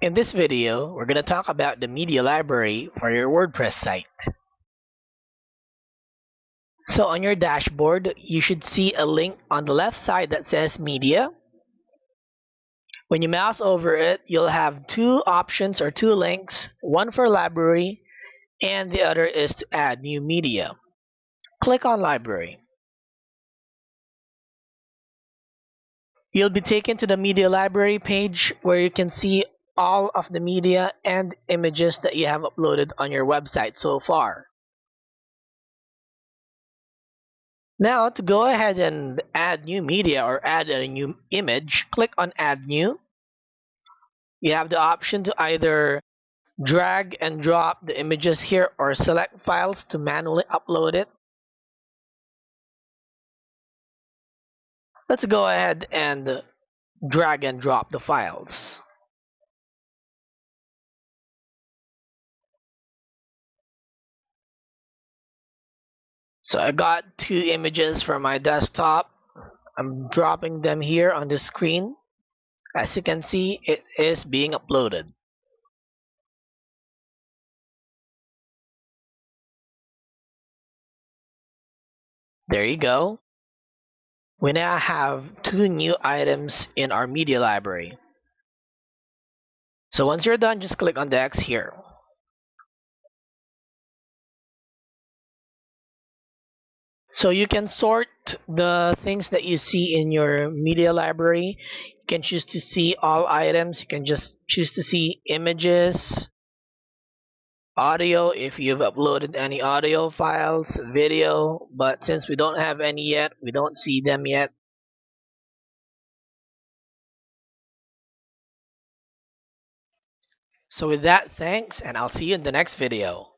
In this video, we're going to talk about the media library for your WordPress site. So on your dashboard, you should see a link on the left side that says media. When you mouse over it, you'll have two options or two links, one for library and the other is to add new media. Click on library. You'll be taken to the media library page where you can see all of the media and images that you have uploaded on your website so far. Now to go ahead and add new media or add a new image, click on add new. You have the option to either drag and drop the images here or select files to manually upload it. Let's go ahead and drag and drop the files. So I got two images from my desktop. I'm dropping them here on the screen. As you can see, it is being uploaded. There you go. We now have two new items in our media library. So once you're done, just click on the X here. So you can sort the things that you see in your media library. You can choose to see all items. You can just choose to see images, audio if you've uploaded any audio files, video, but since we don't have any yet, we don't see them yet. So with that, thanks, and I'll see you in the next video.